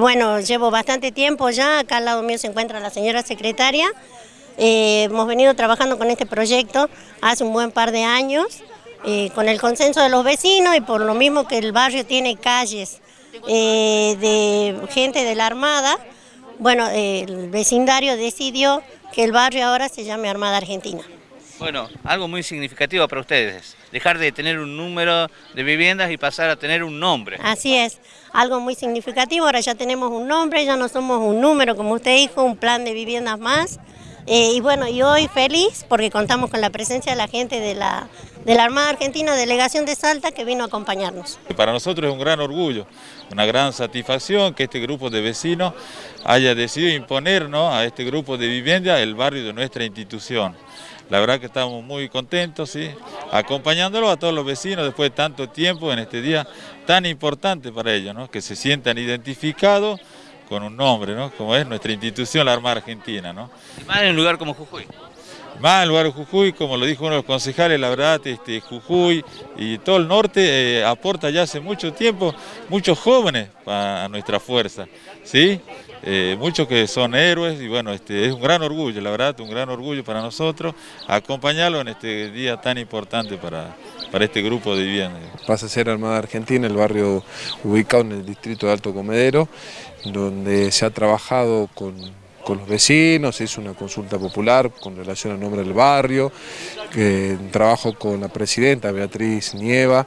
Bueno, llevo bastante tiempo ya, acá al lado mío se encuentra la señora secretaria. Eh, hemos venido trabajando con este proyecto hace un buen par de años, eh, con el consenso de los vecinos y por lo mismo que el barrio tiene calles eh, de gente de la Armada, bueno, el vecindario decidió que el barrio ahora se llame Armada Argentina. Bueno, algo muy significativo para ustedes, dejar de tener un número de viviendas y pasar a tener un nombre. Así es, algo muy significativo, ahora ya tenemos un nombre, ya no somos un número, como usted dijo, un plan de viviendas más. Eh, y bueno, y hoy feliz porque contamos con la presencia de la gente de la, de la Armada Argentina, delegación de Salta, que vino a acompañarnos. Para nosotros es un gran orgullo, una gran satisfacción que este grupo de vecinos haya decidido imponernos a este grupo de vivienda el barrio de nuestra institución. La verdad que estamos muy contentos, ¿sí? acompañándolo a todos los vecinos después de tanto tiempo en este día tan importante para ellos, ¿no? que se sientan identificados con un nombre, ¿no? como es nuestra institución, la Armada Argentina. ¿no? Y más en un lugar como Jujuy. Más en lugar de Jujuy, como lo dijo uno de los concejales, la verdad, este, Jujuy y todo el norte eh, aporta ya hace mucho tiempo muchos jóvenes a nuestra fuerza, ¿sí? Eh, muchos que son héroes y bueno, este, es un gran orgullo, la verdad, un gran orgullo para nosotros acompañarlo en este día tan importante para, para este grupo de viviendas. Pasa a ser Armada Argentina, el barrio ubicado en el distrito de Alto Comedero, donde se ha trabajado con, con los vecinos, se hizo una consulta popular con relación al nombre del barrio, trabajo con la presidenta Beatriz Nieva,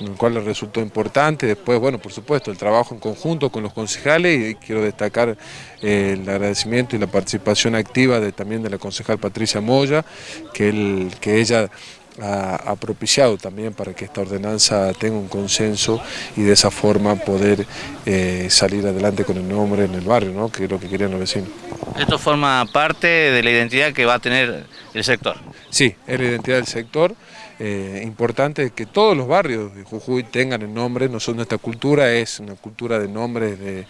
en el cual le resultó importante. Después, bueno, por supuesto, el trabajo en conjunto con los concejales y quiero destacar eh, el agradecimiento y la participación activa también de la concejal Patricia Moya, que, que ella ha, propiciado también para que esta ordenanza tenga un consenso y de esa forma poder eh, salir adelante con el nombre en el barrio, ¿no? que es lo que querían los vecinos. ¿Esto forma parte de la identidad que va a tener el sector? Sí, es la identidad del sector. Eh, importante que todos los barrios de Jujuy tengan el nombre, nosotros nuestra cultura es una cultura de nombres de,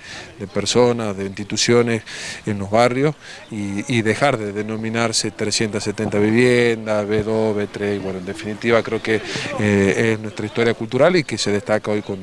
personas, de instituciones en los barrios y, dejar de denominarse 370 viviendas, B2, B3, bueno, en definitiva creo que eh, es nuestra historia cultural y que se destaca hoy con,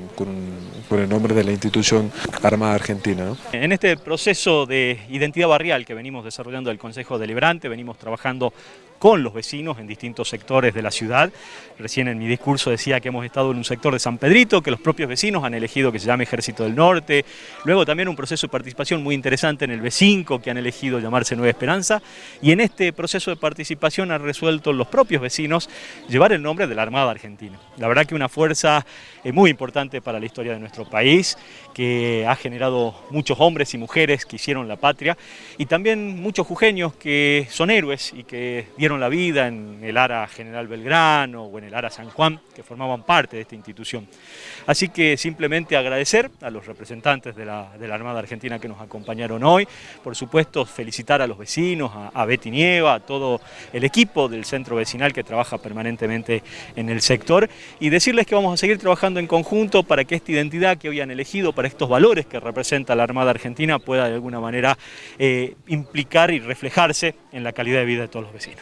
el nombre de la institución Armada Argentina. En este proceso de identidad barrial que venimos desarrollando el Consejo Deliberante, venimos trabajando con los vecinos en distintos sectores de la ciudad. Recién en mi discurso decía que hemos estado en un sector de San Pedrito, que los propios vecinos han elegido que se llame Ejército del Norte. Luego también un proceso de participación muy interesante en el B5, que han elegido llamarse Nueva Esperanza. Y en este proceso de participación han resuelto los propios vecinos llevar el nombre de la Armada Argentina. La verdad que una fuerza eh, muy importante para la historia de nuestro país, que ha generado muchos hombres y mujeres que hicieron la patria y también muchos jujeños que son héroes y que la vida en el ARA General Belgrano o en el ARA San Juan, que formaban parte de esta institución. Así que simplemente agradecer a los representantes de la, Armada Argentina que nos acompañaron hoy, por supuesto felicitar a los vecinos, a, Betty Nieva, a todo el equipo del centro vecinal que trabaja permanentemente en el sector y decirles que vamos a seguir trabajando en conjunto para que esta identidad que hoy elegido, para estos valores que representa la Armada Argentina pueda de alguna manera eh, implicar y reflejarse en la calidad de vida de todos los vecinos.